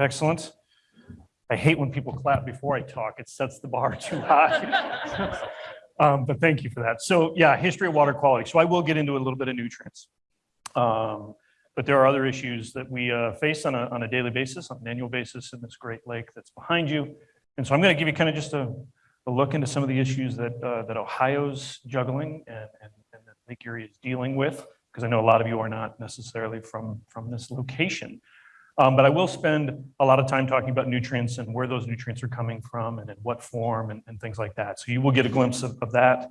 Excellent. I hate when people clap before I talk. It sets the bar too high. Um, But thank you for that. So yeah, history of water quality. So I will get into a little bit of nutrients. Um, But there are other issues that we uh, face on a, on a daily basis, on an annual basis in this great lake that's behind you. And so I'm going to give you kind of just a, a look into some of the issues that, uh, that Ohio's juggling and, and and that Lake Erie is dealing with, because I know a lot of you are not necessarily from, from this location. Um, but I will spend a lot of time talking about nutrients and where those nutrients are coming from and in what form and, and things like that. So you will get a glimpse of, of that.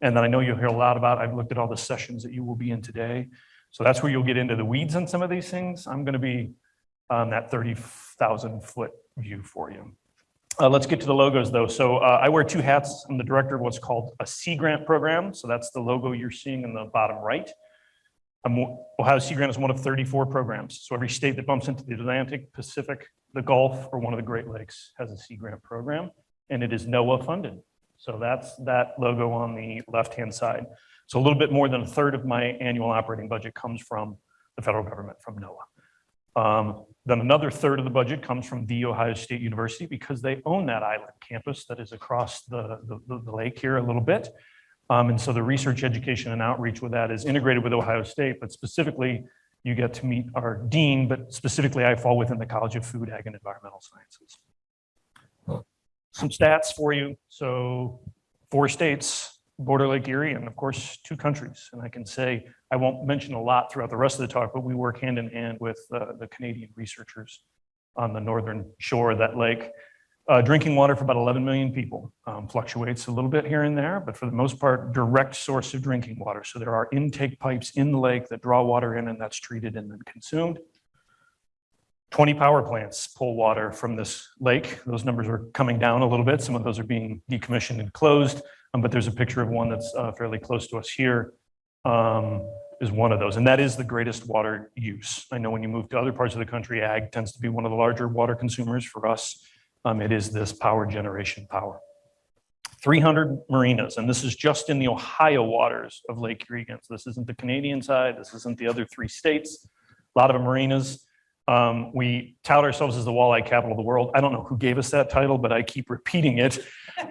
And then I know you'll hear a lot about, I've looked at all the sessions that you will be in today. So that's where you'll get into the weeds on some of these things. I'm going to be on that 30,000 foot view for you. Uh, let's get to the logos though. So uh, I wear two hats. I'm the director of what's called a Sea Grant program. So that's the logo you're seeing in the bottom right. I'm, Ohio Sea Grant is one of 34 programs. So every state that bumps into the Atlantic, Pacific, the Gulf, or one of the Great Lakes has a Sea Grant program, and it is NOAA funded. So that's that logo on the left-hand side. So a little bit more than a third of my annual operating budget comes from the federal government, from NOAA. Um, then another third of the budget comes from The Ohio State University because they own that island campus that is across the, the, the lake here a little bit. Um, and so the research, education, and outreach with that is integrated with Ohio State, but specifically, you get to meet our dean, but specifically, I fall within the College of Food, Ag, and Environmental Sciences. Some stats for you. So four states, border Lake Erie, and of course, two countries. And I can say, I won't mention a lot throughout the rest of the talk, but we work hand in hand with uh, the Canadian researchers on the northern shore of that lake. Uh, drinking water for about 11 million people um, fluctuates a little bit here and there, but for the most part, direct source of drinking water. So there are intake pipes in the lake that draw water in and that's treated and then consumed. 20 power plants pull water from this lake. Those numbers are coming down a little bit. Some of those are being decommissioned and closed, um, but there's a picture of one that's uh, fairly close to us here. Um, is one of those, and that is the greatest water use. I know when you move to other parts of the country, ag tends to be one of the larger water consumers. For us, um, it is this power generation power. 300 marinas, and this is just in the Ohio waters of Lake Erie. So this isn't the Canadian side, this isn't the other three states. A lot of marinas. Um, we tout ourselves as the walleye capital of the world. I don't know who gave us that title, but I keep repeating it.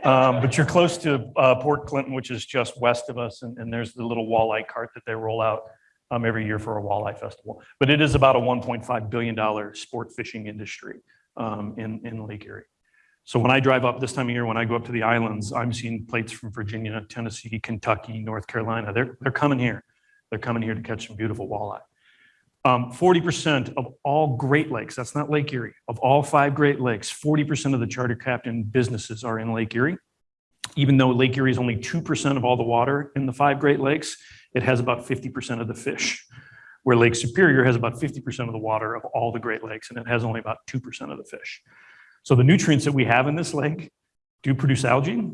Um, but you're close to uh, Port Clinton, which is just west of us, and, and there's the little walleye cart that they roll out um, every year for a walleye festival. But it is about a $1.5 billion sport fishing industry um, in, in Lake Erie. So when I drive up this time of year, when I go up to the islands, I'm seeing plates from Virginia, Tennessee, Kentucky, North Carolina. They're, they're coming here. They're coming here to catch some beautiful walleye. Um, 40% of all Great Lakes, that's not Lake Erie, of all five Great Lakes, 40% of the charter captain businesses are in Lake Erie. Even though Lake Erie is only 2% of all the water in the five Great Lakes, it has about 50% of the fish, where Lake Superior has about 50% of the water of all the Great Lakes, and it has only about 2% of the fish. So the nutrients that we have in this lake do produce algae,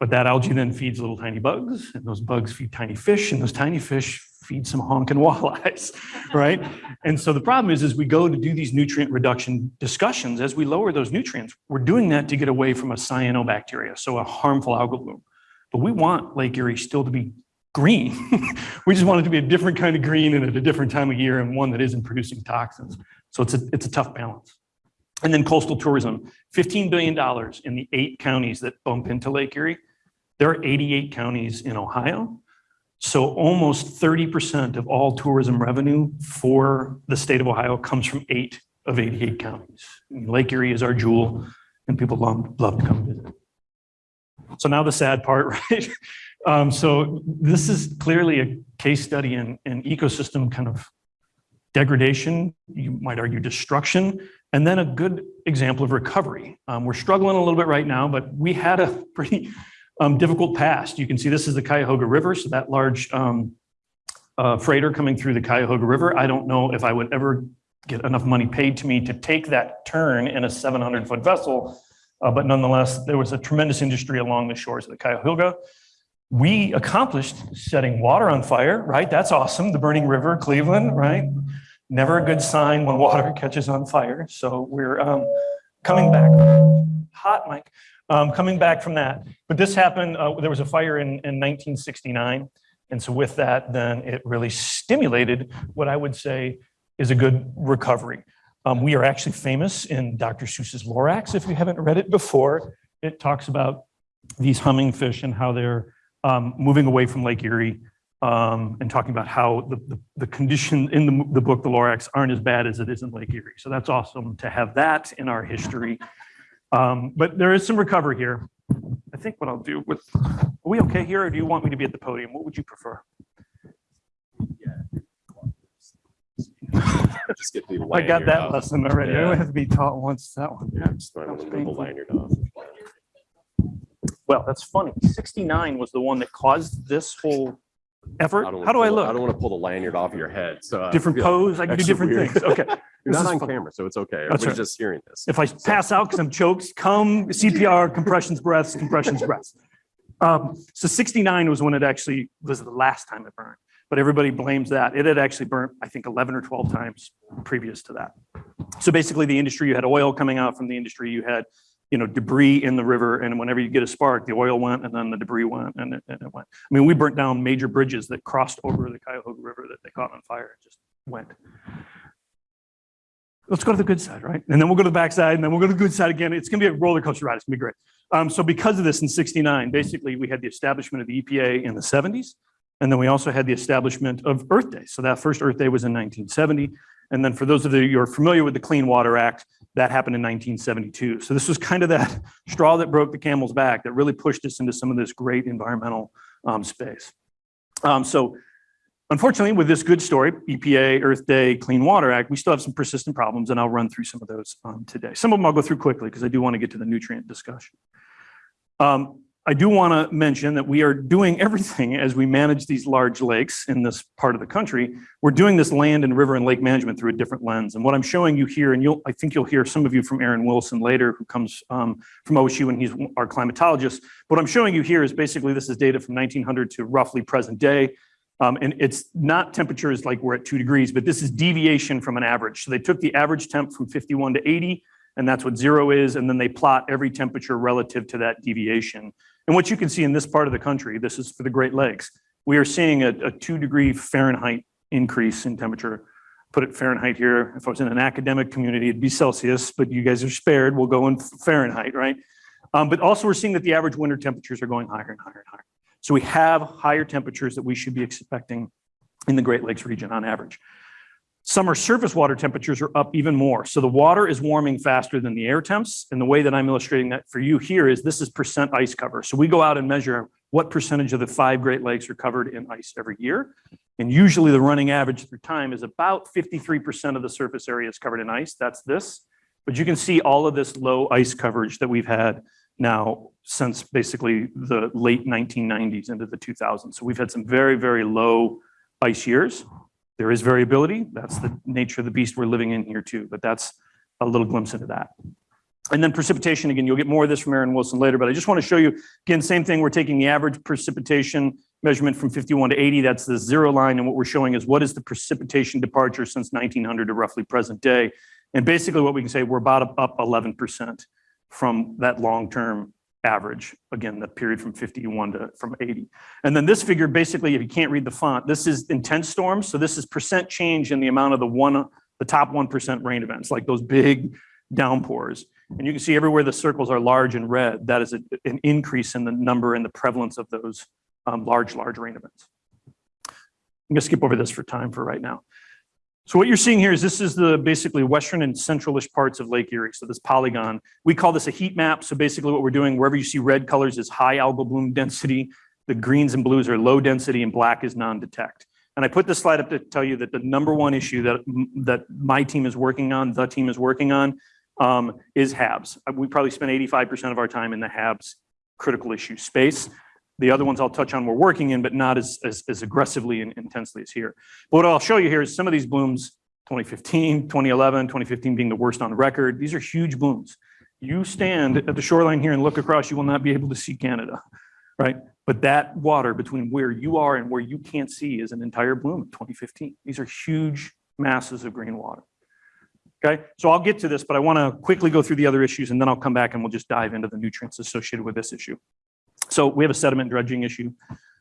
but that algae then feeds little tiny bugs, and those bugs feed tiny fish, and those tiny fish feed some honking walleyes, right? and so the problem is, as we go to do these nutrient reduction discussions, as we lower those nutrients, we're doing that to get away from a cyanobacteria, so a harmful algal bloom. But we want Lake Erie still to be green. we just want it to be a different kind of green and at a different time of year and one that isn't producing toxins. So it's a, it's a tough balance. And then coastal tourism, $15 billion in the eight counties that bump into Lake Erie. There are 88 counties in Ohio. So almost 30% of all tourism revenue for the state of Ohio comes from eight of 88 counties. Lake Erie is our jewel and people love, love to come visit. So now the sad part, right? Um, so this is clearly a case study in, in ecosystem kind of degradation, you might argue destruction, and then a good example of recovery. Um, we're struggling a little bit right now, but we had a pretty um, difficult past. You can see this is the Cuyahoga River, so that large um, uh, freighter coming through the Cuyahoga River. I don't know if I would ever get enough money paid to me to take that turn in a 700 foot vessel, uh, but nonetheless, there was a tremendous industry along the shores of the Cuyahoga. We accomplished setting water on fire, right? That's awesome. The burning river, Cleveland, right? Never a good sign when water catches on fire. So we're um, coming back. Hot, Mike. Um, coming back from that. But this happened, uh, there was a fire in, in 1969. And so with that, then it really stimulated what I would say is a good recovery. Um, we are actually famous in Dr. Seuss's Lorax. If you haven't read it before, it talks about these humming fish and how they're um, moving away from Lake Erie um, and talking about how the, the, the condition in the, the book, The Lorax, aren't as bad as it is in Lake Erie. So that's awesome to have that in our history. Um, but there is some recovery here. I think what I'll do with, are we okay here or do you want me to be at the podium? What would you prefer? Just get the I got that off. lesson already. I Yeah. have to be taught once that one. Yeah, just the painful. lanyard off. Well, that's funny. 69 was the one that caused this whole effort. I don't wanna How do I look? I don't want to pull the lanyard off your head, so. uh, Different pose? I can do different weird. things. Okay. You're This not on fun. camera, so it's okay. That's Everybody's right. just hearing this. If I pass out because I'm choked, come CPR, compressions, breaths, compressions, breaths. Um, so 69 was when it actually was the last time it burned, but everybody blames that. It had actually burnt, I think, 11 or 12 times previous to that. So basically, the industry, you had oil coming out from the industry, you had, you know, debris in the river, and whenever you get a spark, the oil went, and then the debris went, and it, and it went. I mean, we burnt down major bridges that crossed over the Cuyahoga River that they caught on fire, and just went. Let's go to the good side, right? And then we'll go to the backside, and then we'll go to the good side again. It's gonna be a roller coaster ride. It's gonna be great. Um, so because of this in 69, basically we had the establishment of the EPA in the 70s. And then we also had the establishment of Earth Day. So that first Earth Day was in 1970. And then for those of you who are familiar with the Clean Water Act, that happened in 1972. So this was kind of that straw that broke the camel's back that really pushed us into some of this great environmental um, space. Um, so unfortunately, with this good story, EPA, Earth Day, Clean Water Act, we still have some persistent problems, and I'll run through some of those um, today. Some of them I'll go through quickly because I do want to get to the nutrient discussion. Um, I do want to mention that we are doing everything as we manage these large lakes in this part of the country. We're doing this land and river and lake management through a different lens. And what I'm showing you here, and you'll, I think you'll hear some of you from Aaron Wilson later, who comes um, from OSU and he's our climatologist. What I'm showing you here is basically this is data from 1900 to roughly present day. Um, and it's not temperatures like we're at two degrees, but this is deviation from an average. So they took the average temp from 51 to 80, and that's what zero is. And then they plot every temperature relative to that deviation. And what you can see in this part of the country, this is for the Great Lakes, we are seeing a, a two degree Fahrenheit increase in temperature. Put it Fahrenheit here. If I was in an academic community, it'd be Celsius, but you guys are spared. We'll go in Fahrenheit, right? Um, but also we're seeing that the average winter temperatures are going higher and higher and higher. So we have higher temperatures that we should be expecting in the Great Lakes region on average. Summer surface water temperatures are up even more. So the water is warming faster than the air temps. And the way that I'm illustrating that for you here is this is percent ice cover. So we go out and measure what percentage of the five Great Lakes are covered in ice every year. And usually the running average through time is about 53% of the surface area is covered in ice. That's this. But you can see all of this low ice coverage that we've had now since basically the late 1990s into the 2000s. So we've had some very, very low ice years. There is variability. That's the nature of the beast we're living in here too, but that's a little glimpse into that. And then precipitation, again, you'll get more of this from Aaron Wilson later, but I just want to show you, again, same thing. We're taking the average precipitation measurement from 51 to 80. That's the zero line. And what we're showing is what is the precipitation departure since 1900 to roughly present day. And basically what we can say, we're about up 11% from that long-term average. Again, the period from 51 to from 80. And then this figure, basically, if you can't read the font, this is intense storms. So this is percent change in the amount of the one, the top 1% rain events, like those big downpours. And you can see everywhere the circles are large and red, that is a- an increase in the number and the prevalence of those um, large, large rain events. I'm gonna skip over this for time for right now. So what you're seeing here is this is the basically western and centralish parts of Lake Erie. So this polygon, we call this a heat map. So basically what we're doing, wherever you see red colors is high algal bloom density, the greens and blues are low density and black is non-detect. And I put this slide up to tell you that the number one issue that, that my team is working on, the team is working on, um, is HABs. We probably spend 85% of our time in the HABs critical issue space. The other ones I'll touch on we're working in, but not as, as, as aggressively and intensely as here. But what I'll show you here is some of these blooms, 2015, 2011, 2015 being the worst on record. These are huge blooms. You stand at the shoreline here and look across, you will not be able to see Canada, right? But that water between where you are and where you can't see is an entire bloom in 2015. These are huge masses of green water. Okay, so I'll get to this, but I want to quickly go through the other issues and then I'll come back and we'll just dive into the nutrients associated with this issue. So we have a sediment dredging issue.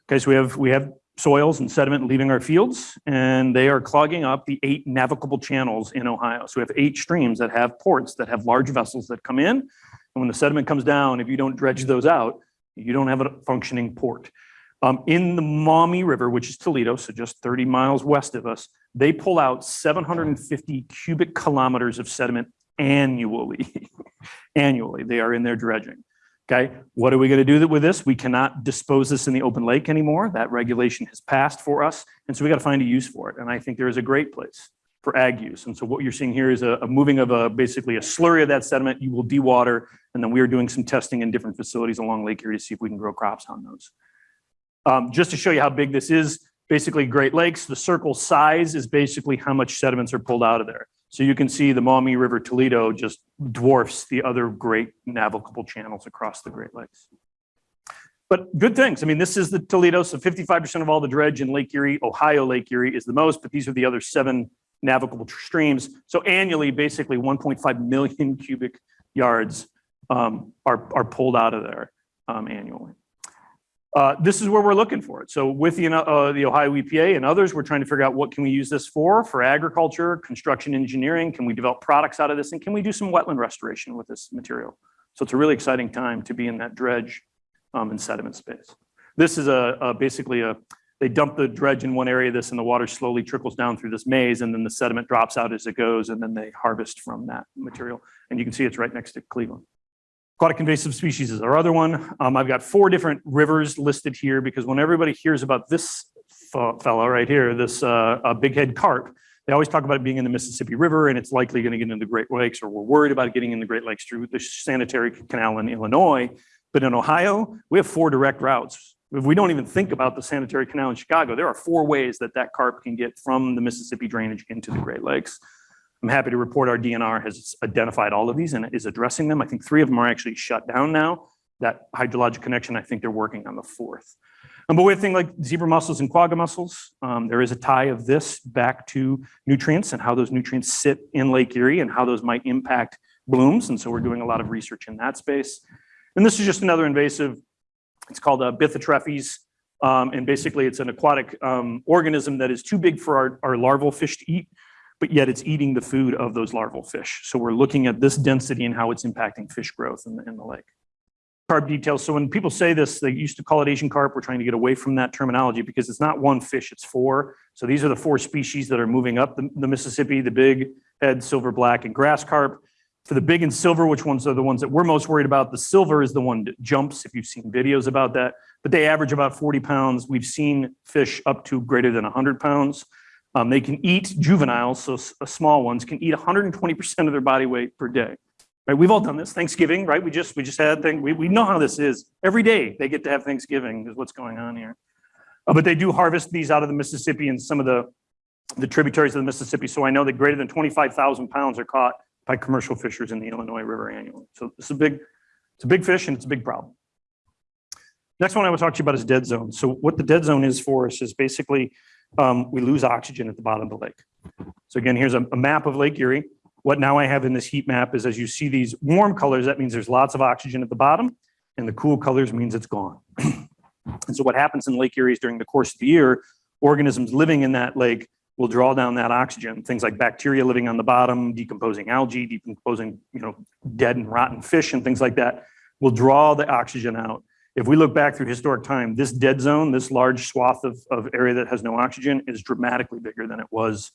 Okay, so we have we have soils and sediment leaving our fields, and they are clogging up the eight navigable channels in Ohio. So we have eight streams that have ports that have large vessels that come in. And when the sediment comes down, if you don't dredge those out, you don't have a functioning port. Um, in the Maumee River, which is Toledo, so just 30 miles west of us, they pull out 750 cubic kilometers of sediment annually. annually, they are in there dredging. Okay, what are we going to do with this? We cannot dispose this in the open lake anymore. That regulation has passed for us. And so we got to find a use for it. And I think there is a great place for ag use. And so what you're seeing here is a, a moving of a basically a slurry of that sediment. You will dewater. And then we are doing some testing in different facilities along Lake Erie to see if we can grow crops on those. Um, just to show you how big this is, basically Great Lakes, the circle size is basically how much sediments are pulled out of there. So you can see the Maumee River Toledo just dwarfs the other great navigable channels across the Great Lakes. But good things. I mean, this is the Toledo, so 55% of all the dredge in Lake Erie, Ohio Lake Erie is the most, but these are the other seven navigable streams. So annually, basically 1.5 million cubic yards um, are, are pulled out of there um, annually. Uh, this is where we're looking for it. So with the, uh, the Ohio EPA and others, we're trying to figure out what can we use this for, for agriculture, construction engineering, can we develop products out of this, and can we do some wetland restoration with this material? So it's a really exciting time to be in that dredge um, and sediment space. This is a, a basically a, they dump the dredge in one area of this and the water slowly trickles down through this maze and then the sediment drops out as it goes and then they harvest from that material. And you can see it's right next to Cleveland. Aquatic invasive species is our other one. Um, I've got four different rivers listed here because when everybody hears about this fellow right here, this uh, big head carp, they always talk about it being in the Mississippi River and it's likely going to get into the Great Lakes or we're worried about getting in the Great Lakes through the sanitary canal in Illinois. But in Ohio, we have four direct routes. If we don't even think about the sanitary canal in Chicago, there are four ways that that carp can get from the Mississippi drainage into the Great Lakes. I'm happy to report our DNR has identified all of these and is addressing them. I think three of them are actually shut down now. That hydrologic connection, I think they're working on the fourth. Um, but we have things like zebra mussels and quagga mussels. Um, there is a tie of this back to nutrients and how those nutrients sit in Lake Erie and how those might impact blooms. And so we're doing a lot of research in that space. And this is just another invasive. It's called a Bythotrephes. Um, and basically it's an aquatic um, organism that is too big for our, our larval fish to eat but yet it's eating the food of those larval fish. So we're looking at this density and how it's impacting fish growth in the, in the lake. Carp details. So when people say this, they used to call it Asian carp. We're trying to get away from that terminology because it's not one fish, it's four. So these are the four species that are moving up the, the Mississippi, the big head, silver, black, and grass carp. For the big and silver, which ones are the ones that we're most worried about? The silver is the one that jumps, if you've seen videos about that, but they average about 40 pounds. We've seen fish up to greater than 100 pounds. Um, they can eat juveniles, so uh, small ones can eat 120% of their body weight per day. Right? We've all done this. Thanksgiving, right? We just we just had thing. We, we know how this is. Every day they get to have Thanksgiving is what's going on here. Uh, but they do harvest these out of the Mississippi and some of the the tributaries of the Mississippi. So I know that greater than 25,000 pounds are caught by commercial fishers in the Illinois River annually. So it's a big, it's a big fish and it's a big problem. Next one I to talk to you about is dead zone. So what the dead zone is for us is basically um, we lose oxygen at the bottom of the lake. So again, here's a, a map of Lake Erie. What now I have in this heat map is as you see these warm colors, that means there's lots of oxygen at the bottom and the cool colors means it's gone. and so what happens in Lake Erie is during the course of the year, organisms living in that lake will draw down that oxygen. Things like bacteria living on the bottom, decomposing algae, decomposing you know, dead and rotten fish and things like that will draw the oxygen out if we look back through historic time, this dead zone, this large swath of, of area that has no oxygen is dramatically bigger than it was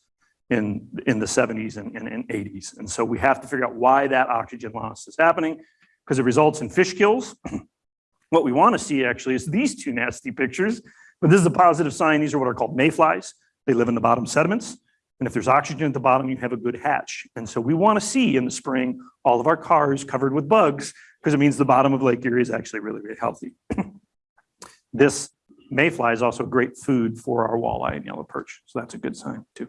in, in the 70s and, and, and 80s. And so we have to figure out why that oxygen loss is happening because it results in fish kills. what we want to see actually is these two nasty pictures, but this is a positive sign. These are what are called mayflies. They live in the bottom sediments. And if there's oxygen at the bottom, you have a good hatch. And so we want to see in the spring all of our cars covered with bugs because it means the bottom of Lake Erie is actually really, really healthy. this mayfly is also great food for our walleye and yellow perch. So that's a good sign too.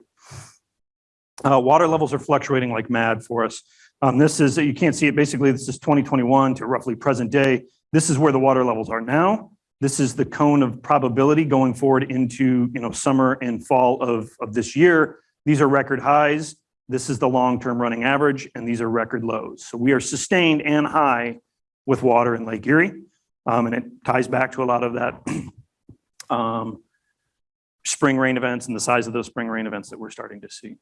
Uh, water levels are fluctuating like mad for us. Um, this is, you can't see it, basically this is 2021 to roughly present day. This is where the water levels are now. This is the cone of probability going forward into you know, summer and fall of, of this year. These are record highs. This is the long-term running average, and these are record lows. So we are sustained and high with water in Lake Erie. Um, and it ties back to a lot of that um, spring rain events and the size of those spring rain events that we're starting to see. And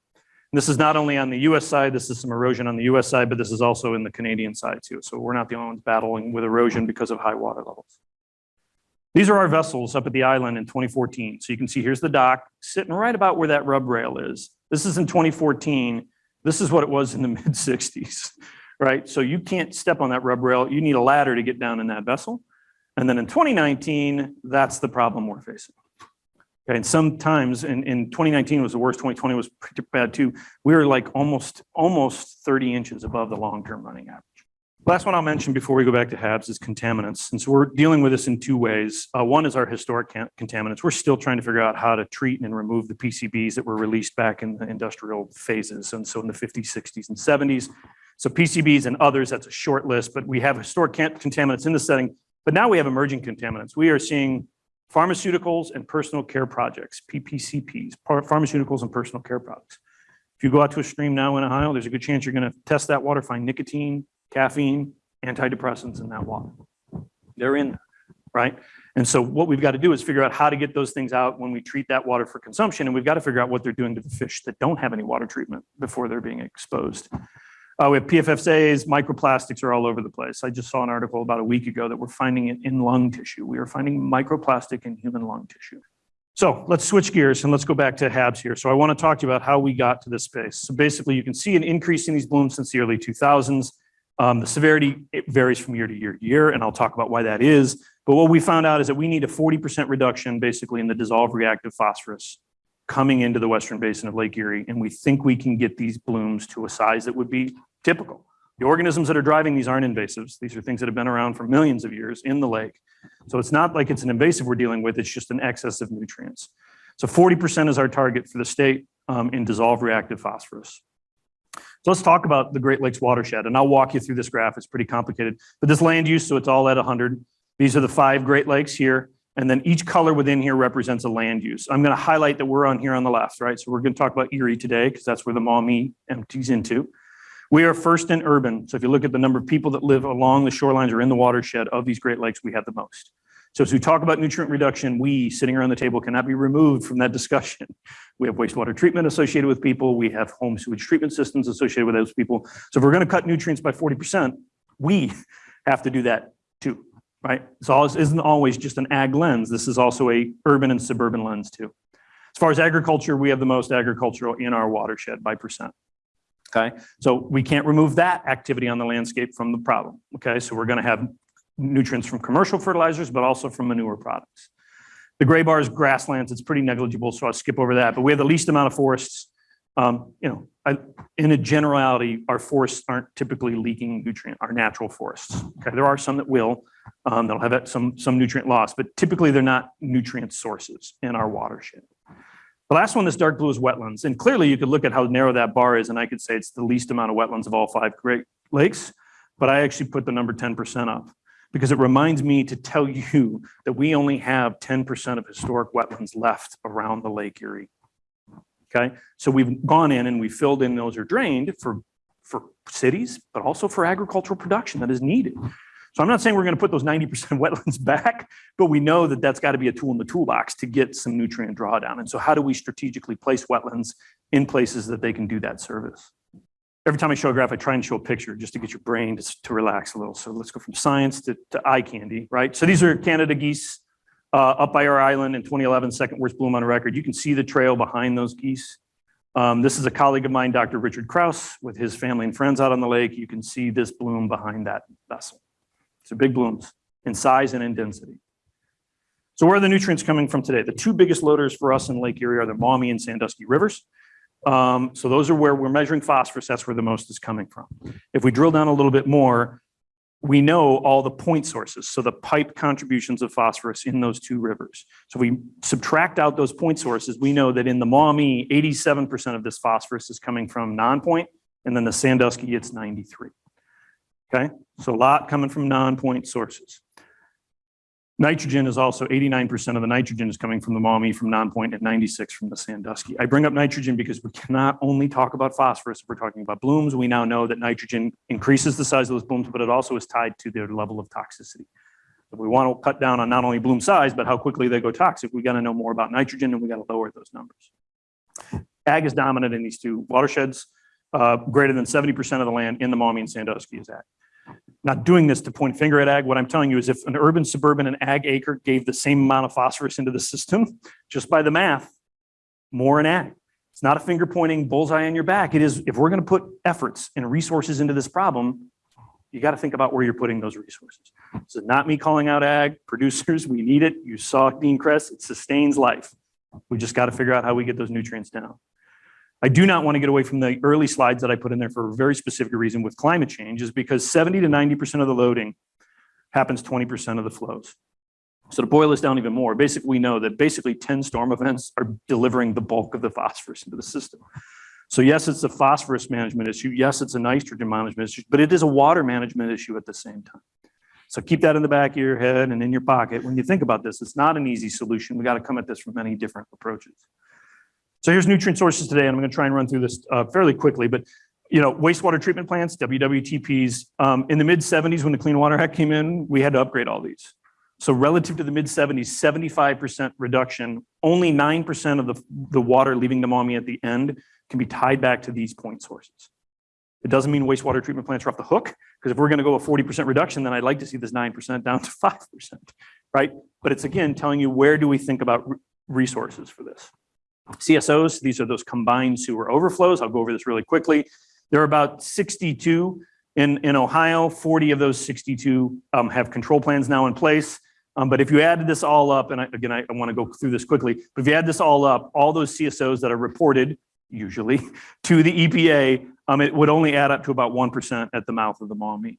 This is not only on the US side, this is some erosion on the US side, but this is also in the Canadian side too. So we're not the only ones battling with erosion because of high water levels. These are our vessels up at the island in 2014. So you can see here's the dock sitting right about where that rub rail is. This is in 2014. This is what it was in the mid 60s, right? So you can't step on that rub rail. You need a ladder to get down in that vessel. And then in 2019, that's the problem we're facing. Okay, and sometimes in, in 2019 was the worst, 2020 was pretty bad too. We were like almost, almost 30 inches above the long-term running average. Last one I'll mention before we go back to HABs is contaminants. And so we're dealing with this in two ways. Uh, one is our historic contaminants. We're still trying to figure out how to treat and remove the PCBs that were released back in the industrial phases. And so in the 50s, 60s, and 70s. So PCBs and others, that's a short list, but we have historic contaminants in the setting. But now we have emerging contaminants. We are seeing pharmaceuticals and personal care projects, PPCPs, pharmaceuticals and personal care products. If you go out to a stream now in Ohio, there's a good chance you're going to test that water, find nicotine, caffeine, antidepressants in that water. They're in, there, right? And so what we've got to do is figure out how to get those things out when we treat that water for consumption. And we've got to figure out what they're doing to the fish that don't have any water treatment before they're being exposed. Uh, we have PFAS, microplastics are all over the place. I just saw an article about a week ago that we're finding it in lung tissue. We are finding microplastic in human lung tissue. So let's switch gears and let's go back to HABs here. So I want to talk to you about how we got to this space. So basically you can see an increase in these blooms since the early 2000s. Um, the severity, it varies from year to year to year, and I'll talk about why that is. But what we found out is that we need a 40% reduction basically in the dissolved reactive phosphorus coming into the western basin of Lake Erie. And we think we can get these blooms to a size that would be typical. The organisms that are driving these aren't invasives. These are things that have been around for millions of years in the lake. So it's not like it's an invasive we're dealing with, it's just an excess of nutrients. So 40% is our target for the state um, in dissolved reactive phosphorus. So let's talk about the Great Lakes watershed, and I'll walk you through this graph. It's pretty complicated, but this land use, so it's all at 100. These are the five Great Lakes here, and then each color within here represents a land use. I'm going to highlight that we're on here on the left, right? So we're going to talk about Erie today because that's where the Maumee empties into. We are first in urban. So if you look at the number of people that live along the shorelines or in the watershed of these Great Lakes, we have the most. So as we talk about nutrient reduction, we sitting around the table cannot be removed from that discussion. We have wastewater treatment associated with people. We have home sewage treatment systems associated with those people. So if we're going to cut nutrients by 40%, we have to do that too, right? So isn't always just an ag lens. This is also a urban and suburban lens too. As far as agriculture, we have the most agricultural in our watershed by percent. Okay, so we can't remove that activity on the landscape from the problem. Okay, so we're going to have nutrients from commercial fertilizers, but also from manure products. The gray bar is grasslands. It's pretty negligible, so I'll skip over that. But we have the least amount of forests. Um, you know, I, in a generality, our forests aren't typically leaking nutrient, our natural forests. Okay, there are some that will, um, that'll have some, some nutrient loss, but typically they're not nutrient sources in our watershed. The last one, this dark blue is wetlands. And clearly you could look at how narrow that bar is and I could say it's the least amount of wetlands of all five Great Lakes, but I actually put the number 10% up because it reminds me to tell you that we only have 10% of historic wetlands left around the Lake Erie. Okay, so we've gone in and we filled in those are drained for, for cities, but also for agricultural production that is needed. So I'm not saying we're going to put those 90% wetlands back, but we know that that's got to be a tool in the toolbox to get some nutrient drawdown. And so how do we strategically place wetlands in places that they can do that service? Every time I show a graph, I try and show a picture just to get your brain to, to relax a little. So let's go from science to, to eye candy, right? So these are Canada geese uh, up by our island in 2011, second worst bloom on record. You can see the trail behind those geese. Um, this is a colleague of mine, Dr. Richard Kraus, with his family and friends out on the lake. You can see this bloom behind that vessel. So big blooms in size and in density. So where are the nutrients coming from today? The two biggest loaders for us in Lake Erie are the Maumee and Sandusky rivers. Um, so those are where we're measuring phosphorus. That's where the most is coming from. If we drill down a little bit more, we know all the point sources. So the pipe contributions of phosphorus in those two rivers. So we subtract out those point sources. We know that in the Maumee, 87% of this phosphorus is coming from non-point, and then the Sandusky, it's 93. Okay, so a lot coming from non-point sources. Nitrogen is also 89% of the nitrogen is coming from the Maumee from non-point and 96 from the Sandusky. I bring up nitrogen because we cannot only talk about phosphorus if we're talking about blooms. We now know that nitrogen increases the size of those blooms, but it also is tied to their level of toxicity. If we want to cut down on not only bloom size, but how quickly they go toxic, we got to know more about nitrogen and we got to lower those numbers. Ag is dominant in these two watersheds. Uh, greater than 70% of the land in the Maumee and Sandusky is ag. Not doing this to point finger at ag. What I'm telling you is if an urban, suburban, and ag acre gave the same amount of phosphorus into the system, just by the math, more in ag. It's not a finger pointing bullseye on your back. It is, if we're going to put efforts and resources into this problem, you got to think about where you're putting those resources. This is not me calling out ag producers. We need it. You saw Dean Kress. It sustains life. We just got to figure out how we get those nutrients down. I do not want to get away from the early slides that I put in there for a very specific reason with climate change is because 70 to 90% of the loading happens 20% of the flows. So to boil this down even more, basically we know that basically 10 storm events are delivering the bulk of the phosphorus into the system. So yes, it's a phosphorus management issue. Yes, it's a nitrogen management issue, but it is a water management issue at the same time. So keep that in the back of your head and in your pocket. When you think about this, it's not an easy solution. We got to come at this from many different approaches. So here's nutrient sources today, and I'm going to try and run through this uh, fairly quickly, but you know, wastewater treatment plants, WWTPs, um, in the mid 70s when the Clean Water Act came in, we had to upgrade all these. So relative to the mid 70s, 75% reduction, only 9% of the, the water leaving the Maumee at the end can be tied back to these point sources. It doesn't mean wastewater treatment plants are off the hook, because if we're going to go a 40% reduction, then I'd like to see this 9% down to 5%, right? But it's again telling you where do we think about resources for this. CSOs, these are those combined sewer overflows. I'll go over this really quickly. There are about 62 in, in Ohio. 40 of those 62 um, have control plans now in place. Um, but if you added this all up, and I, again, I, I want to go through this quickly, but if you add this all up, all those CSOs that are reported, usually, to the EPA, um, it would only add up to about 1% at the mouth of the Maumee.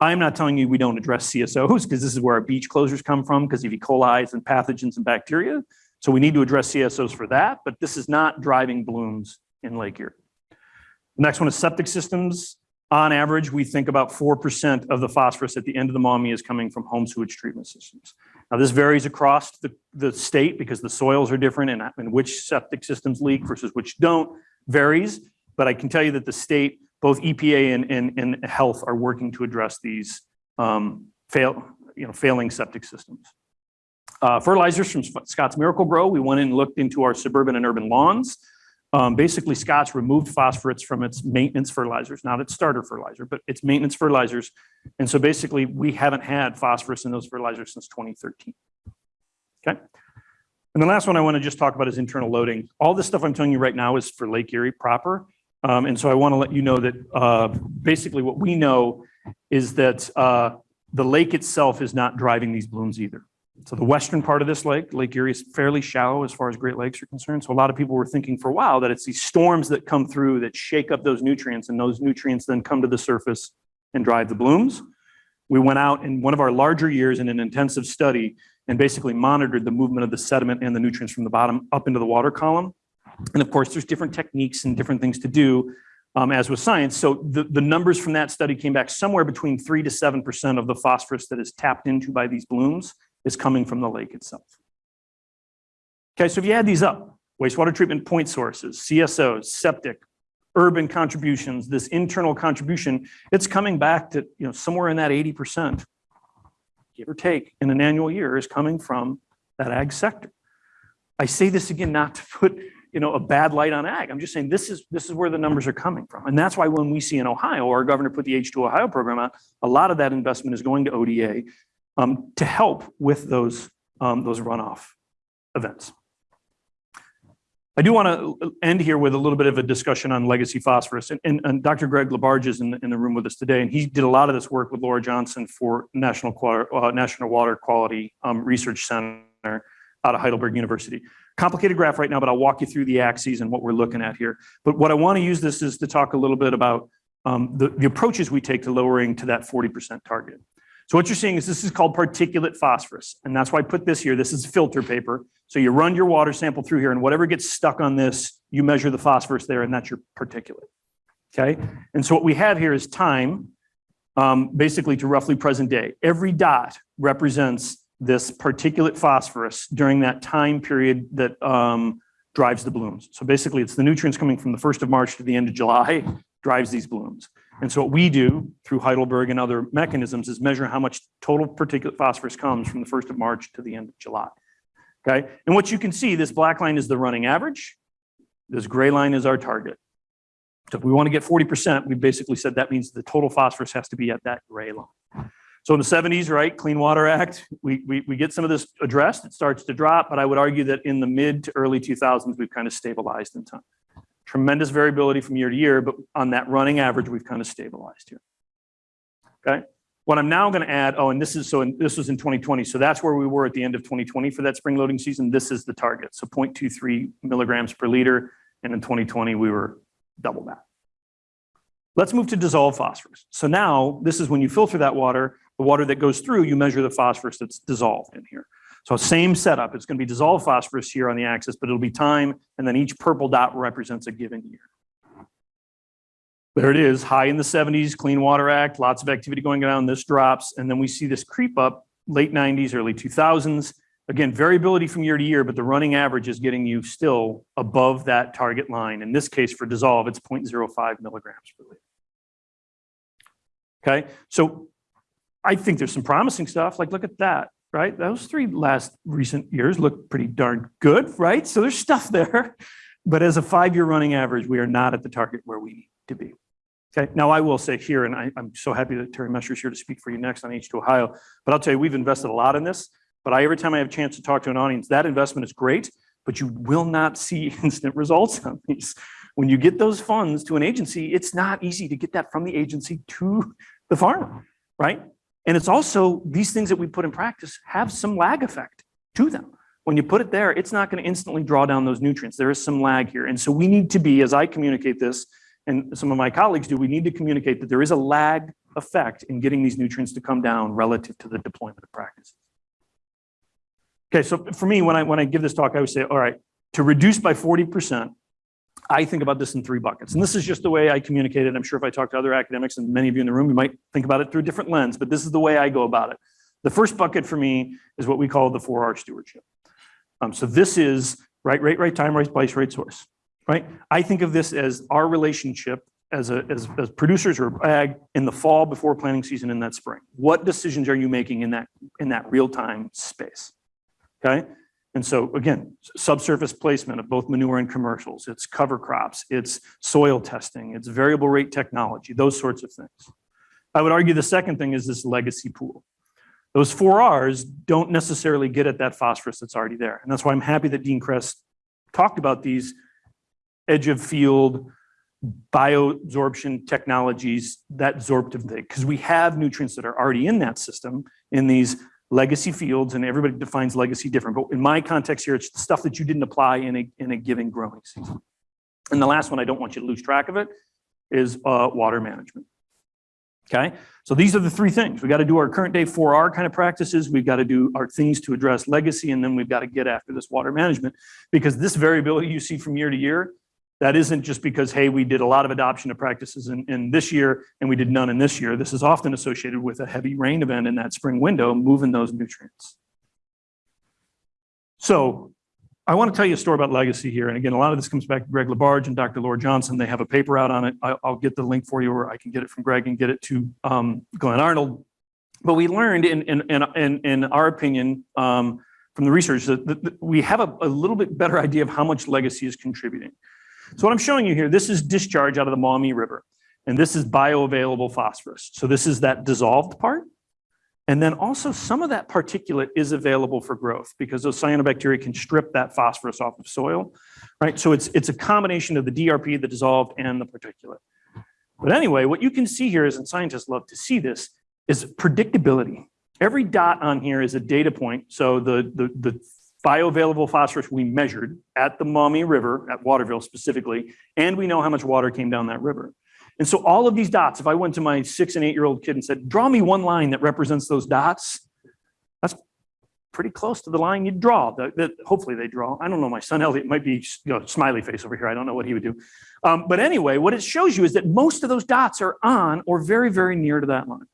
I'm not telling you we don't address CSOs because this is where our beach closures come from because of E. coli and pathogens and bacteria. So we need to address CSOs for that, but this is not driving blooms in Lake Erie. The next one is septic systems. On average, we think about 4% of the phosphorus at the end of the Maumee is coming from home sewage treatment systems. Now this varies across the, the state because the soils are different and, and which septic systems leak versus which don't varies. But I can tell you that the state, both EPA and, and, and health are working to address these um, fail, you know, failing septic systems. Uh, fertilizers from Scotts Miracle-Gro. We went in and looked into our suburban and urban lawns. Um, basically, Scott's removed phosphorates from its maintenance fertilizers, not its starter fertilizer, but its maintenance fertilizers. And so basically, we haven't had phosphorus in those fertilizers since 2013. Okay. And the last one I want to just talk about is internal loading. All this stuff I'm telling you right now is for Lake Erie proper. Um, and so I want to let you know that uh, basically what we know is that uh, the lake itself is not driving these blooms either. So the western part of this lake, Lake Erie is fairly shallow as far as Great Lakes are concerned. So a lot of people were thinking for a while that it's these storms that come through that shake up those nutrients and those nutrients then come to the surface and drive the blooms. We went out in one of our larger years in an intensive study and basically monitored the movement of the sediment and the nutrients from the bottom up into the water column. And of course, there's different techniques and different things to do um, as with science. So the, the numbers from that study came back somewhere between three to 7% of the phosphorus that is tapped into by these blooms is coming from the lake itself. Okay, so if you add these up, wastewater treatment point sources, CSOs, septic, urban contributions, this internal contribution, it's coming back to you know somewhere in that 80%, give or take, in an annual year is coming from that ag sector. I say this again not to put you know a bad light on ag. I'm just saying this is this is where the numbers are coming from. And that's why when we see in Ohio, our governor put the H2 Ohio program out, a lot of that investment is going to ODA um, to help with those, um, those runoff events. I do want to end here with a little bit of a discussion on legacy phosphorus. And, and, and Dr. Greg LaBarge is in the, in the room with us today, and he did a lot of this work with Laura Johnson for National, uh, National Water Quality um, Research Center out of Heidelberg University. Complicated graph right now, but I'll walk you through the axes and what we're looking at here. But what I want to use this is to talk a little bit about um, the, the approaches we take to lowering to that 40% target. So what you're seeing is this is called particulate phosphorus. And that's why I put this here. This is filter paper. So you run your water sample through here and whatever gets stuck on this, you measure the phosphorus there and that's your particulate. Okay. And so what we have here is time, um, basically to roughly present day. Every dot represents this particulate phosphorus during that time period that um, drives the blooms. So basically it's the nutrients coming from the 1st of March to the end of July drives these blooms. And so what we do through Heidelberg and other mechanisms is measure how much total particulate phosphorus comes from the 1st of March to the end of July. Okay, and what you can see, this black line is the running average. This gray line is our target. So if we want to get 40%, we basically said that means the total phosphorus has to be at that gray line. So in the 70s, right, Clean Water Act, we, we, we get some of this addressed, it starts to drop, but I would argue that in the mid to early 2000s, we've kind of stabilized in time. Tremendous variability from year to year, but on that running average, we've kind of stabilized here. Okay, what I'm now going to add, oh, and this is, so in, this was in 2020, so that's where we were at the end of 2020 for that spring loading season. This is the target, so 0.23 milligrams per liter, and in 2020, we were double that. Let's move to dissolved phosphorus. So now, this is when you filter that water, the water that goes through, you measure the phosphorus that's dissolved in here. So same setup, it's going to be dissolved phosphorus here on the axis, but it'll be time, and then each purple dot represents a given year. There it is, high in the 70s, Clean Water Act, lots of activity going down, this drops, and then we see this creep up late 90s, early 2000s. Again, variability from year to year, but the running average is getting you still above that target line. In this case, for dissolve, it's 0.05 milligrams per liter. Okay, so I think there's some promising stuff. Like, look at that, right? Those three last recent years look pretty darn good, right? So there's stuff there. But as a five-year running average, we are not at the target where we need to be. Okay, now I will say here, and I, am so happy that Terry Messer is here to speak for you next on H2 Ohio, but I'll tell you, we've invested a lot in this, but I, every time I have a chance to talk to an audience, that investment is great, but you will not see instant results on these. When you get those funds to an agency, it's not easy to get that from the agency to the farmer, right? And it's also, these things that we put in practice have some lag effect to them. When you put it there, it's not gonna instantly draw down those nutrients. There is some lag here. And so we need to be, as I communicate this, and some of my colleagues do, we need to communicate that there is a lag effect in getting these nutrients to come down relative to the deployment of practices. Okay, so for me, when I, when I give this talk, I would say, all right, to reduce by 40%, I think about this in three buckets. And this is just the way I communicate it. I'm sure if I talk to other academics and many of you in the room, you might think about it through a different lens, but this is the way I go about it. The first bucket for me is what we call the 4R stewardship. Um, so this is right rate, right time, right place, right source, right? I think of this as our relationship as, a, as, as producers or ag in the fall before planting season in that spring. What decisions are you making in that, in that real time space? Okay. And so again, subsurface placement of both manure and commercials, it's cover crops, it's soil testing, it's variable rate technology, those sorts of things. I would argue the second thing is this legacy pool. Those four R's don't necessarily get at that phosphorus that's already there. And that's why I'm happy that Dean Kress talked about these edge of field bioabsorption technologies, that absorptive thing, because we have nutrients that are already in that system in these legacy fields, and everybody defines legacy different. But in my context here, it's the stuff that you didn't apply in a, in a given growing season. And the last one, I don't want you to lose track of it, is uh, water management. Okay, so these are the three things. We got to do our current day 4R kind of practices. We've got to do our things to address legacy, and then we've got to get after this water management because this variability you see from year to year that isn't just because, hey, we did a lot of adoption of practices in, in this year and we did none in this year. This is often associated with a heavy rain event in that spring window, moving those nutrients. So I want to tell you a story about legacy here. And again, a lot of this comes back to Greg LaBarge and Dr. Laura Johnson. They have a paper out on it. I, will get the link for you or I can get it from Greg and get it to um, Glenn Arnold. But we learned in, in, in, in our opinion, um, from the research that, that we have a, a little bit better idea of how much legacy is contributing. So what I'm showing you here, this is discharge out of the Maumee River, and this is bioavailable phosphorus. So this is that dissolved part. And then also some of that particulate is available for growth because those cyanobacteria can strip that phosphorus off of soil, right? So it's, it's a combination of the DRP, the dissolved, and the particulate. But anyway, what you can see here is, and scientists love to see this, is predictability. Every dot on here is a data point. So the, the, the bioavailable phosphorus we measured at the Maumee River, at Waterville specifically, and we know how much water came down that river. And so all of these dots, if I went to my six and eight year old kid and said, draw me one line that represents those dots, that's pretty close to the line you'd draw, that, that hopefully they draw. I don't know, my son Elliot might be you know, smiley face over here. I don't know what he would do. Um, but anyway, what it shows you is that most of those dots are on or very, very near to that line.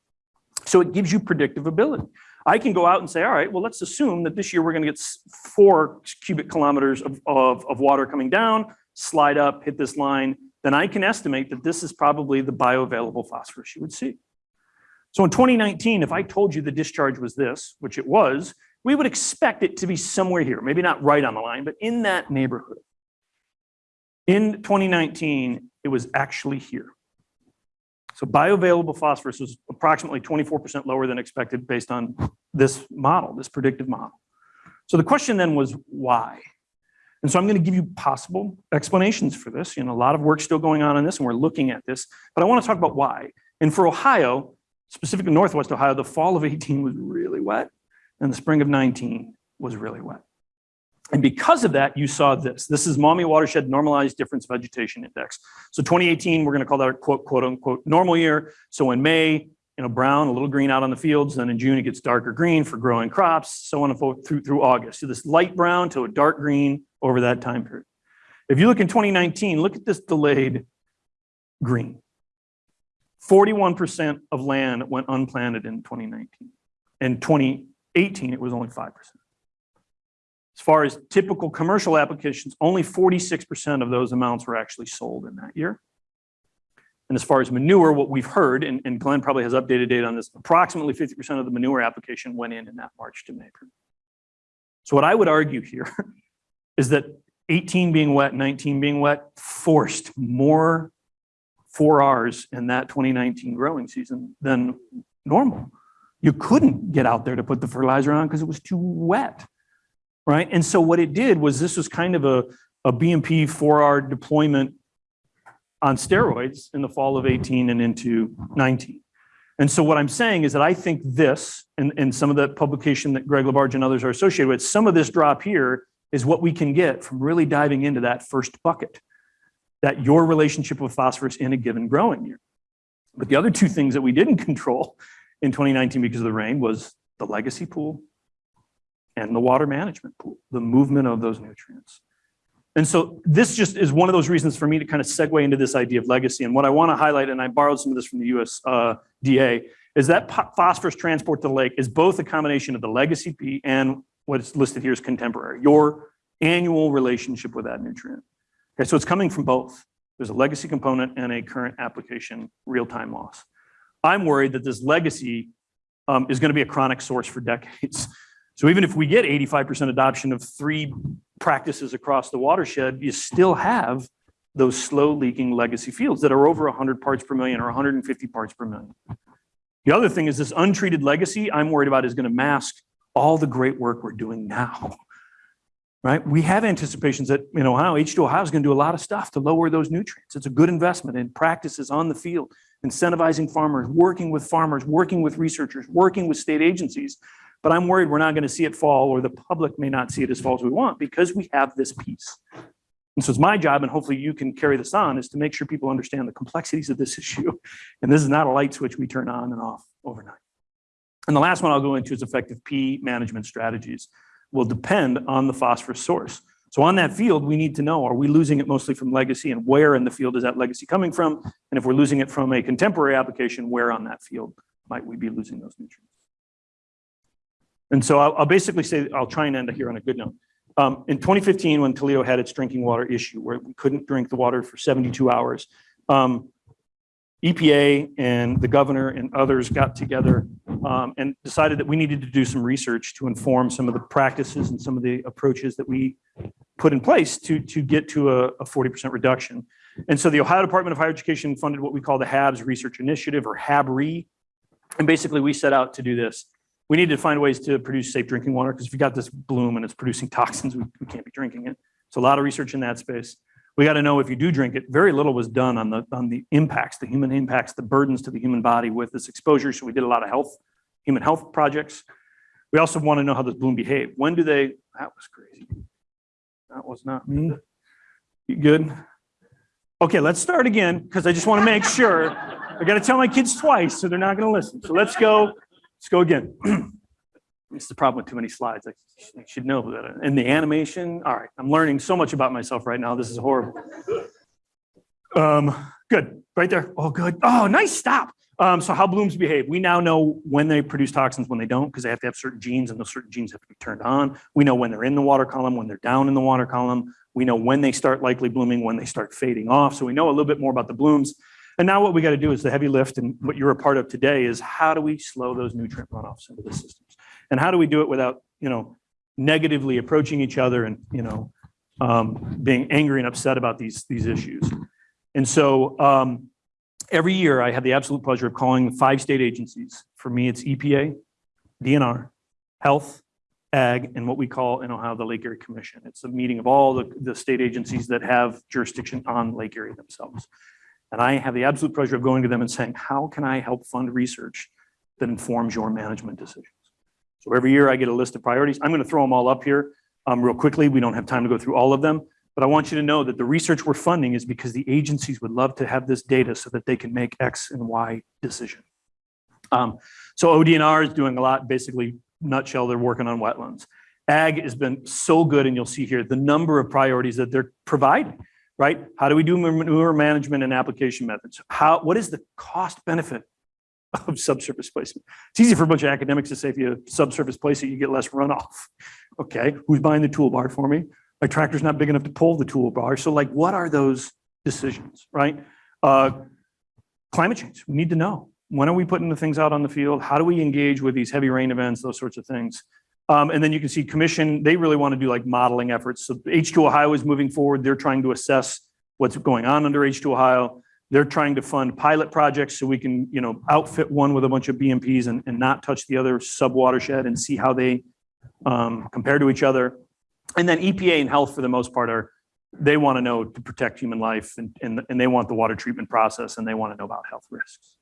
So it gives you predictive ability. I can go out and say, all right, well, let's assume that this year we're going to get four cubic kilometers of, of, of water coming down, slide up, hit this line, then I can estimate that this is probably the bioavailable phosphorus you would see. So in 2019, if I told you the discharge was this, which it was, we would expect it to be somewhere here, maybe not right on the line, but in that neighborhood. In 2019, it was actually here. So bioavailable phosphorus was approximately 24% lower than expected based on this model, this predictive model. So the question then was why? And so I'm going to give you possible explanations for this. You know, a lot of work still going on on this, and we're looking at this, but I want to talk about why. And for Ohio, specifically Northwest Ohio, the fall of 18 was really wet, and the spring of 19 was really wet. And because of that, you saw this. This is Maumee Watershed Normalized Difference Vegetation Index. So 2018, we're going to call that a quote, quote unquote, normal year. So in May, you know, brown, a little green out on the fields. Then in June, it gets darker green for growing crops, so on and forth through, through August. So this light brown to a dark green over that time period. If you look in 2019, look at this delayed green. 41% of land went unplanted in 2019. In 2018, it was only 5%. As far as typical commercial applications, only 46% of those amounts were actually sold in that year. And as far as manure, what we've heard, and, and Glenn probably has updated data on this, approximately 50% of the manure application went in in that March to May. So what I would argue here is that 18 being wet, 19 being wet, forced more 4Rs in that 2019 growing season than normal. You couldn't get out there to put the fertilizer on because it was too wet right? And so what it did was this was kind of a, a BMP 4R deployment on steroids in the fall of 18 and into 19. And so what I'm saying is that I think this, and, and some of the publication that Greg LaBarge and others are associated with, some of this drop here is what we can get from really diving into that first bucket, that your relationship with phosphorus in a given growing year. But the other two things that we didn't control in 2019 because of the rain was the legacy pool and the water management pool, the movement of those nutrients. And so this just is one of those reasons for me to kind of segue into this idea of legacy. And what I want to highlight, and I borrowed some of this from the USDA, is that phosphorus transport to the lake is both a combination of the legacy P and what's listed here is contemporary, your annual relationship with that nutrient. Okay, so it's coming from both. There's a legacy component and a current application real-time loss. I'm worried that this legacy um, is going to be a chronic source for decades. So even if we get 85% adoption of three practices across the watershed, you still have those slow leaking legacy fields that are over 100 parts per million or 150 parts per million. The other thing is this untreated legacy I'm worried about is going to mask all the great work we're doing now. Right? We have anticipations that, know, Ohio, H2 Ohio is going to do a lot of stuff to lower those nutrients. It's a good investment in practices on the field, incentivizing farmers, working with farmers, working with researchers, working with state agencies but I'm worried we're not going to see it fall or the public may not see it as fall as we want because we have this piece. And so it's my job, and hopefully you can carry this on, is to make sure people understand the complexities of this issue. And this is not a light switch we turn on and off overnight. And the last one I'll go into is effective P management strategies will depend on the phosphorus source. So on that field, we need to know, are we losing it mostly from legacy and where in the field is that legacy coming from? And if we're losing it from a contemporary application, where on that field might we be losing those nutrients? And so I'll, I'll, basically say, I'll try and end here on a good note. Um, in 2015, when Toledo had its drinking water issue, where we couldn't drink the water for 72 hours, um, EPA and the governor and others got together um, and decided that we needed to do some research to inform some of the practices and some of the approaches that we put in place to, to get to a, a 40% reduction. And so the Ohio Department of Higher Education funded what we call the HABS Research Initiative or HABRI. And basically we set out to do this we need to find ways to produce safe drinking water because if you got this bloom and it's producing toxins, we, we can't be drinking it. So a lot of research in that space. We got to know if you do drink it, very little was done on the on the impacts, the human impacts, the burdens to the human body with this exposure. So we did a lot of health, human health projects. We also want to know how this bloom behaved. When do they, that was crazy. That was not me. You good? Okay, let's start again because I just want to make sure. I got to tell my kids twice, so they're not going to listen. So let's go Let's go again. it's the problem with too many slides. I should know that. And the animation, all right, I'm learning so much about myself right now. This is horrible. Um, good, right there. Oh, good. Oh, nice stop. Um, so how blooms behave? We now know when they produce toxins, when they don't, because they have to have certain genes and those certain genes have to be turned on. We know when they're in the water column, when they're down in the water column. We know when they start likely blooming, when they start fading off. So we know a little bit more about the blooms. And now what we got to do is the heavy lift and what you're a part of today is how do we slow those nutrient runoffs into the systems? And how do we do it without, you know, negatively approaching each other and, you know, um, being angry and upset about these, these issues. And so um, every year I have the absolute pleasure of calling five state agencies. For me, it's EPA, DNR, Health, Ag, and what we call in Ohio, the Lake Erie Commission. It's a meeting of all the, the state agencies that have jurisdiction on Lake Erie themselves. And I have the absolute pleasure of going to them and saying, how can I help fund research that informs your management decisions? So every year I get a list of priorities. I'm going to throw them all up here um, real quickly. We don't have time to go through all of them, but I want you to know that the research we're funding is because the agencies would love to have this data so that they can make X and Y decision. Um, so ODNR is doing a lot, basically nutshell, they're working on wetlands. Ag has been so good, and you'll see here the number of priorities that they're providing, right? How do we do manure management and application methods? How, what is the cost benefit of subsurface placement? It's easy for a bunch of academics to say if you subsurface place it, you get less runoff. Okay, who's buying the toolbar for me? My tractor's not big enough to pull the toolbar. So like, what are those decisions, right? Uh, climate change, we need to know. When are we putting the things out on the field? How do we engage with these heavy rain events, those sorts of things? Um, and then you can see commission, they really want to do like modeling efforts. So H2 Ohio is moving forward. They're trying to assess what's going on under H2 Ohio. They're trying to fund pilot projects so we can, you know, outfit one with a bunch of BMPs and, and not touch the other sub watershed and see how they um, compare to each other. And then EPA and health for the most part are, they want to know to protect human life and, and, and they want the water treatment process and they want to know about health risks.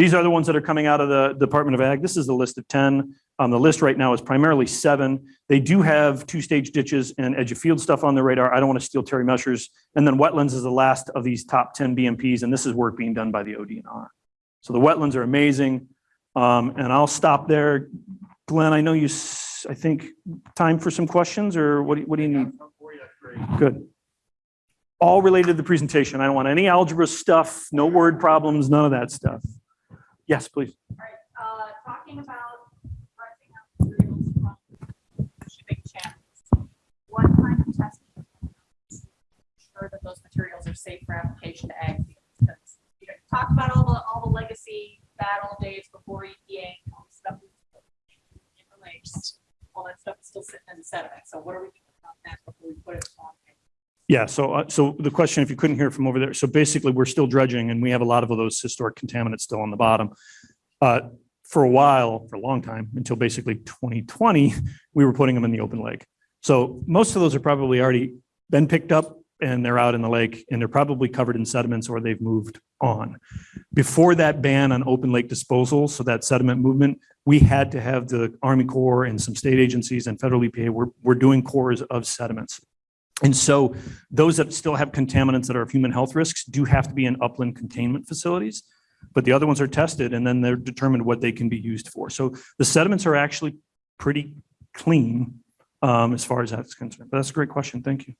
These are the ones that are coming out of the Department of Ag. This is the list of 10. On the list right now is primarily seven. They do have two-stage ditches and edge of field stuff on the radar. I don't want to steal Terry Messer's. And then wetlands is the last of these top 10 BMPs, and this is work being done by the ODNR. So the wetlands are amazing. Um, and I'll stop there. Glenn, I know you, I think, time for some questions, or what do what do you need? Good. All related to the presentation. I don't want any algebra stuff, no word problems, none of that stuff. Yes, please. Alright, uh, talking about pricing out materials from shipping channels. What kind of testing? Sure that those materials are safe for application to ag because you know, talked about all the, all the legacy bad old days before EPA, and all the stuff. All that stuff is still sitting in the sediment, so what are we doing about that before we put it on? Yeah, so, uh, so the question, if you couldn't hear from over there, so basically, we're still dredging, and we have a lot of those historic contaminants still on the bottom. Uh, For a while, for a long time, until basically 2020, we were putting them in the open lake. So most of those are probably already been picked up, and they're out in the lake, and they're probably covered in sediments, or they've moved on. Before that ban on open lake disposal, so that sediment movement, we had to have the Army Corps and some state agencies and federal EPA, we're, we're doing cores of sediments. And so those that still have contaminants that are of human health risks do have to be in upland containment facilities. But the other ones are tested and then they're determined what they can be used for. So the sediments are actually pretty clean um, as far as that's concerned. But that's a great question. Thank you.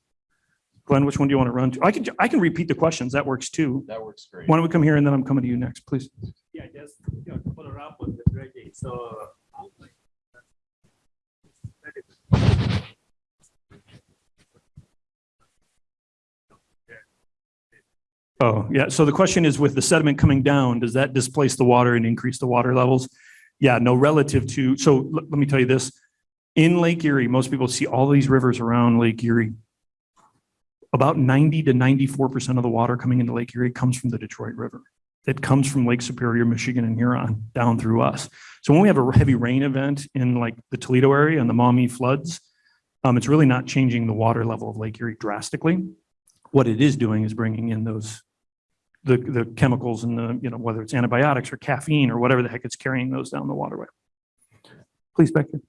Glenn, which one do you want to run to? I can, I can repeat the questions. That works too. That works great. Why don't we come here and then I'm coming to you next, please? Yeah, just, you know, to follow up on the dredging, so. Oh, yeah. So the question is with the sediment coming down, does that displace the water and increase the water levels? Yeah, no, relative to, so let, me tell you this. In Lake Erie, most people see all these rivers around Lake Erie. About 90 to 94% of the water coming into Lake Erie comes from the Detroit River. It comes from Lake Superior, Michigan and Huron down through us. So when we have a heavy rain event in like the Toledo area and the Maumee floods, um, it's really not changing the water level of Lake Erie drastically. What it is doing is bringing in those the, the chemicals and the, you know, whether it's antibiotics or caffeine or whatever the heck it's carrying those down the waterway. Please, Becky.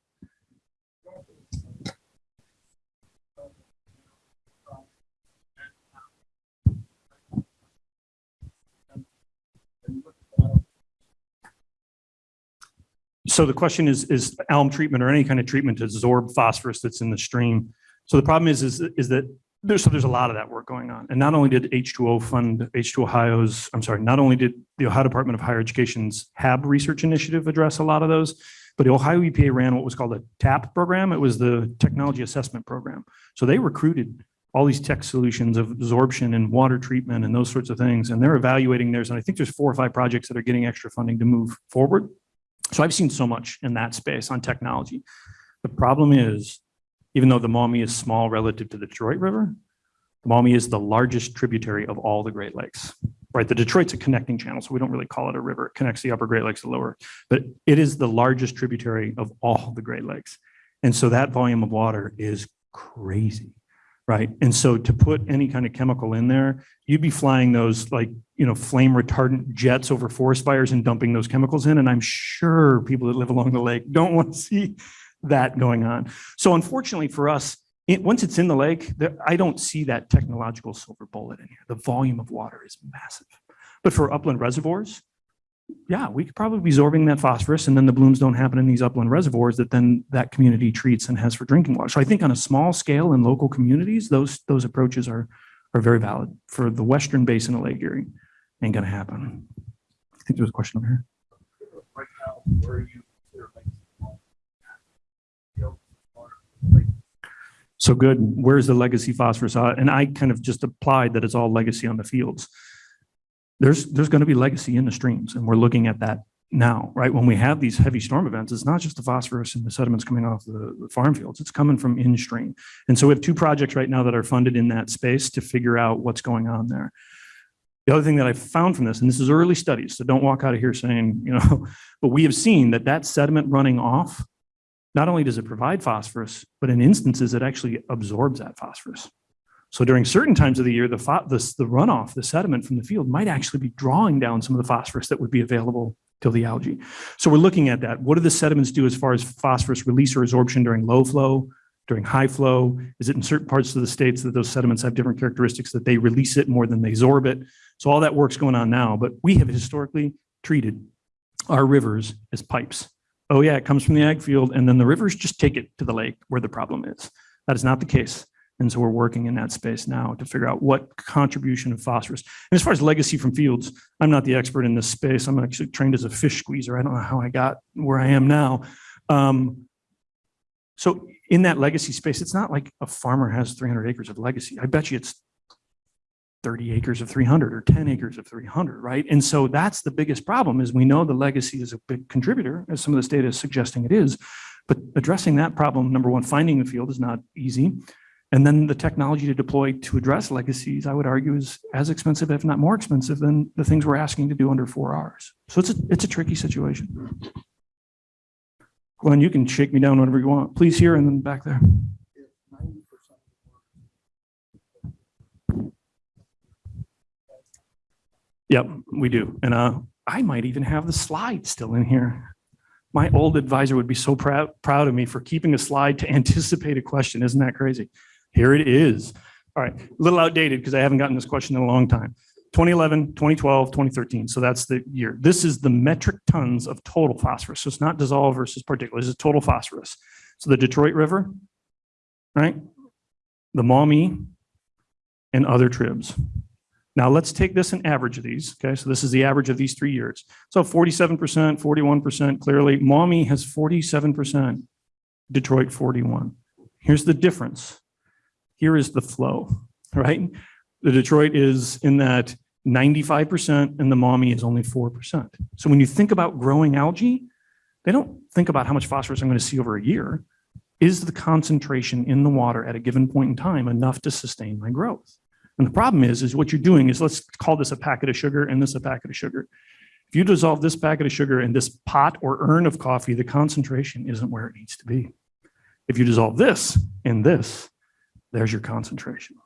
So the question is, is alum treatment or any kind of treatment to absorb phosphorus that's in the stream? So the problem is, is, is that there's, so there's a lot of that work going on. And not only did H2O fund, H2 Ohio's, I'm sorry, not only did the Ohio Department of Higher Education's HAB research initiative address a lot of those, but the Ohio EPA ran what was called a TAP program. It was the Technology Assessment Program. So they recruited all these tech solutions of absorption and water treatment and those sorts of things. And they're evaluating theirs. And I think there's four or five projects that are getting extra funding to move forward. So I've seen so much in that space on technology. The problem is, even though the Maumee is small relative to the Detroit River, the Maumee is the largest tributary of all the Great Lakes, right? The Detroit's a connecting channel, so we don't really call it a river. It connects the upper Great Lakes to the lower, but it is the largest tributary of all the Great Lakes. And so that volume of water is crazy, right? And so to put any kind of chemical in there, you'd be flying those like, you know, flame retardant jets over forest fires and dumping those chemicals in. And I'm sure people that live along the lake don't want to see that going on. So unfortunately for us, it, once it's in the lake, there, I don't see that technological silver bullet in here. The volume of water is massive. But for upland reservoirs, yeah, we could probably be absorbing that phosphorus and then the blooms don't happen in these upland reservoirs that then that community treats and has for drinking water. So I think on a small scale in local communities, those, those approaches are, are very valid. For the western basin of Lake Erie, ain't gonna happen. I think there was a question over here. Right now, where are you? consider legacy home? Field, water, lake? So good. Where's the legacy phosphorus? Uh, And I kind of just applied that it's all legacy on the fields. There's, there's going to be legacy in the streams and we're looking at that now, right? When we have these heavy storm events, it's not just the phosphorus and the sediments coming off the the farm fields, it's coming from in stream. And so we have two projects right now that are funded in that space to figure out what's going on there. The other thing that I found from this, and this is early studies, so don't walk out of here saying, you know, but we have seen that that sediment running off not only does it provide phosphorus, but in instances, it actually absorbs that phosphorus. So during certain times of the year, the, the, the runoff, the sediment from the field might actually be drawing down some of the phosphorus that would be available to the algae. So we're looking at that. What do the sediments do as far as phosphorus release or absorption during low flow, during high flow? Is it in certain parts of the states that those sediments have different characteristics that they release it more than they absorb it? So all that work's going on now, but we have historically treated our rivers as pipes oh yeah, it comes from the ag field, and then the rivers just take it to the lake where the problem is. That is not the case. And so we're working in that space now to figure out what contribution of phosphorus. And as far as legacy from fields, I'm not the expert in this space. I'm actually trained as a fish squeezer. I don't know how I got where I am now. Um, so in that legacy space, it's not like a farmer has 300 acres of legacy. I bet you it's 30 acres of 300 or 10 acres of 300, right? And so that's the biggest problem is we know the legacy is a big contributor, as some of this data is suggesting it is. But addressing that problem, number one, finding the field is not easy. And then the technology to deploy to address legacies, I would argue, is as expensive, if not more expensive than the things we're asking to do under 4Rs. So it's a, it's a tricky situation. Glenn, you can shake me down whenever you want. Please here and then back there. Yep, we do. And uh, I might even have the slide still in here. My old advisor would be so proud, proud of me for keeping a slide to anticipate a question. Isn't that crazy? Here it is. All right, a little outdated because I haven't gotten this question in a long time. 2011, 2012, 2013. So that's the year. This is the metric tons of total phosphorus. So it's not dissolved versus particulate. it's total phosphorus. So the Detroit River, right? The Maumee and other tribs. Now let's take this and average these. Okay, so this is the average of these three years. So 47%, 41% clearly. Maumee has 47%, Detroit 41. Here's the difference. Here is the flow, right? The Detroit is in that 95% and the Maumee is only 4%. So when you think about growing algae, they don't think about how much phosphorus I'm going to see over a year. Is the concentration in the water at a given point in time enough to sustain my growth? And the problem is, is what you're doing is let's call this a packet of sugar and this a packet of sugar. If you dissolve this packet of sugar in this pot or urn of coffee, the concentration isn't where it needs to be. If you dissolve this in this, there's your concentration.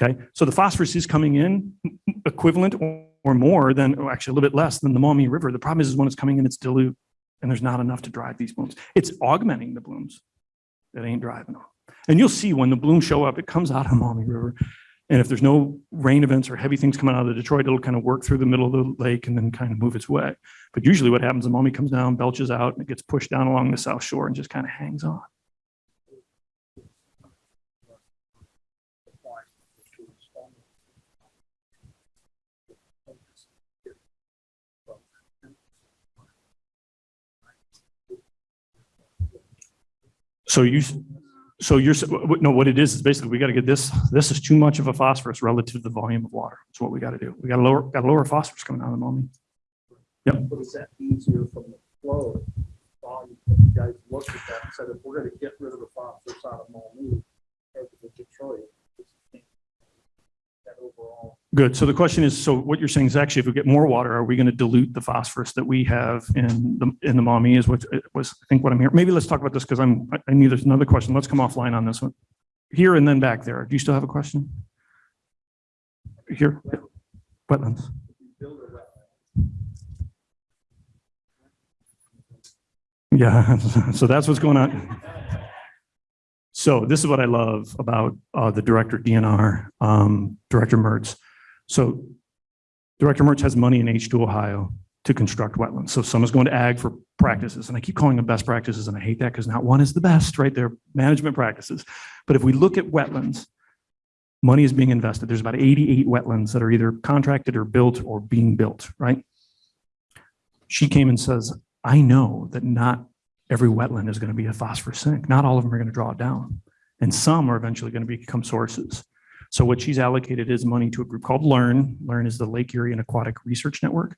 Okay, so the phosphorus is coming in equivalent or more than, or actually a little bit less than the Maumee River. The problem is, is when it's coming in, it's dilute and there's not enough to drive these blooms. It's augmenting the blooms. that ain't driving them. And you'll see when the blooms show up, it comes out of Maumee River. And if there's no rain events or heavy things coming out of Detroit, it'll kind of work through the middle of the lake and then kind of move its way. But usually what happens, the Maumee comes down, belches out, and it gets pushed down along the south shore and just kind of hangs on. So you, so you're, no, what it is, is basically we got to get this, this is too much of a phosphorus relative to the volume of water. That's what we got to do. We got to lower, got to lower phosphorus coming out of the Maumee. But is that easier from the flow? volume? You guys looked at that and said, if we're gonna get rid of the phosphorus out of Maumee, as Detroit, overall. Good. So the question is, so what you're saying is actually if we get more water, are we going to dilute the phosphorus that we have in the, in the Maumee is what was, I think what I'm hearing. Maybe let's talk about this because I'm, I- knew there's another question. Let's come offline on this one. Here and then back there. Do you still have a question? Here, wetlands. Yeah, so that's what's going on. So this is what I love about uh, the director DNR, um, Director Mertz. So Director Mertz has money in H2 Ohio to construct wetlands. So someone's going to ag for practices, and I keep calling them best practices, and I hate that because not one is the best, right? They're management practices. But if we look at wetlands, money is being invested. There's about 88 wetlands that are either contracted or built or being built, right? She came and says, I know that not every wetland is going to be a phosphorus sink. Not all of them are going to draw it down. And some are eventually going to become sources. So what she's allocated is money to a group called LEARN. LEARN is the Lake Erie and Aquatic Research Network.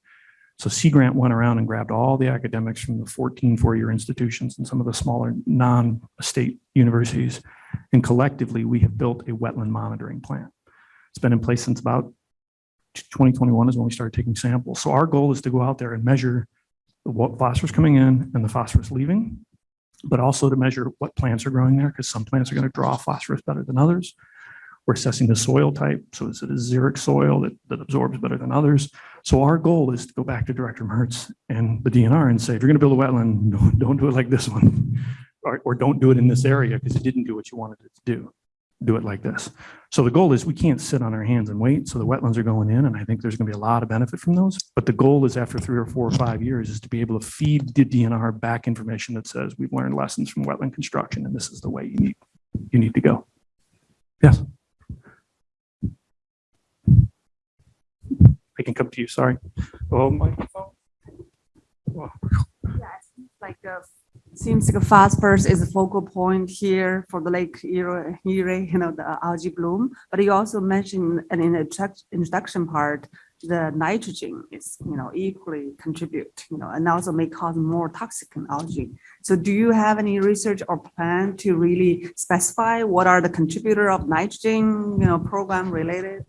So Sea Grant went around and grabbed all the academics from the 14 four-year institutions and some of the smaller non-state universities. And collectively, we have built a wetland monitoring plan. It's been in place since about 2021 is when we started taking samples. So our goal is to go out there and measure what phosphorus coming in and the phosphorus leaving, but also to measure what plants are growing there, because some plants are going to draw phosphorus better than others. We're assessing the soil type. So is it a xeric soil that, that absorbs better than others? So our goal is to go back to Director Mertz and the DNR and say, if you're going to build a wetland, don't, don't do it like this one. Or, or don't do it in this area because it didn't do what you wanted it to do. Do it like this. So the goal is we can't sit on our hands and wait. So the wetlands are going in and I think there's going to be a lot of benefit from those. But the goal is after three or four or five years is to be able to feed the DNR back information that says we've learned lessons from wetland construction and this is the way you need, you need to go. Yes. I can come to you, sorry. Oh, microphone. Yes, like uh seems like phosphorus is a focal point here for the Lake Erie, you know, the algae bloom. But you also mentioned in the introduction part, the nitrogen is, you know, equally contribute, you know, and also may cause more toxic algae. So do you have any research or plan to really specify what are the contributor of nitrogen, you know, program related?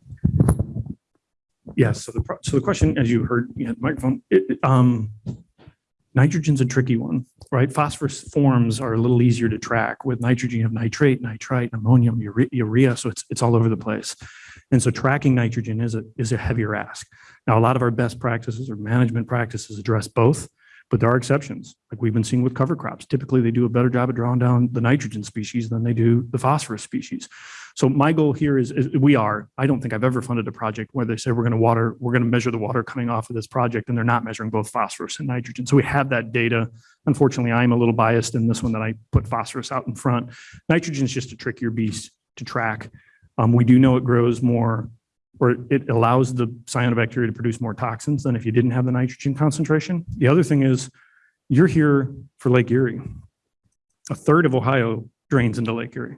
Yes, so the, so the question, as you heard, you had the microphone, it, um, nitrogen's a tricky one, right? Phosphorus forms are a little easier to track. With nitrogen, you have nitrate, nitrite, ammonium, urea, so it's, it's all over the place. And so tracking nitrogen is a, is a heavier ask. Now, a lot of our best practices or management practices address both, but there are exceptions, like we've been seeing with cover crops. Typically, they do a better job of drawing down the nitrogen species than they do the phosphorus species. So my goal here is, is we are, I don't think I've ever funded a project where they say we're going to water, we're going to measure the water coming off of this project and they're not measuring both phosphorus and nitrogen. So we have that data. Unfortunately, I'm a little biased in this one that I put phosphorus out in front. Nitrogen is just a trickier beast to track. Um, we do know it grows more or it allows the cyanobacteria to produce more toxins than if you didn't have the nitrogen concentration. The other thing is you're here for Lake Erie. A third of Ohio drains into Lake Erie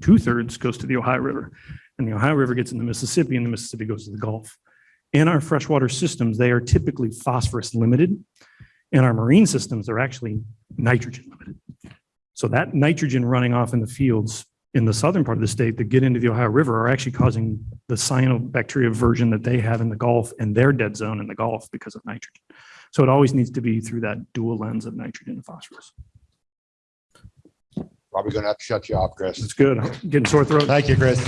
two thirds goes to the Ohio River. And the Ohio River gets in the Mississippi and the Mississippi goes to the Gulf. In our freshwater systems, they are typically phosphorus limited. In our marine systems, they're actually nitrogen limited. So that nitrogen running off in the fields in the southern part of the state that get into the Ohio River are actually causing the cyanobacteria version that they have in the Gulf and their dead zone in the Gulf because of nitrogen. So it always needs to be through that dual lens of nitrogen and phosphorus. Probably gonna have to shut you off, Chris. It's good. Getting sore throat. Thank you, Chris.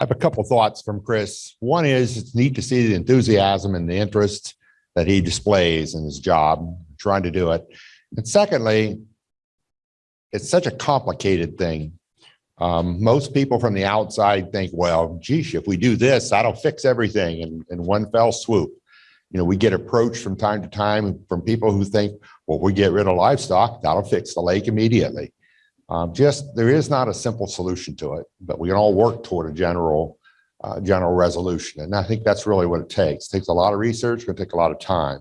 I have a couple thoughts from Chris. One is it's neat to see the enthusiasm and the interest that he displays in his job, trying to do it. And secondly, it's such a complicated thing. Um, most people from the outside think, well, geez, if we do this, that'll fix everything in, in one fell swoop. You know, we get approached from time to time from people who think, well, we get rid of livestock, that'll fix the lake immediately. Um, just, there is not a simple solution to it, but we can all work toward a general uh, general resolution. And I think that's really what it takes. It takes a lot of research, it's going to take a lot of time.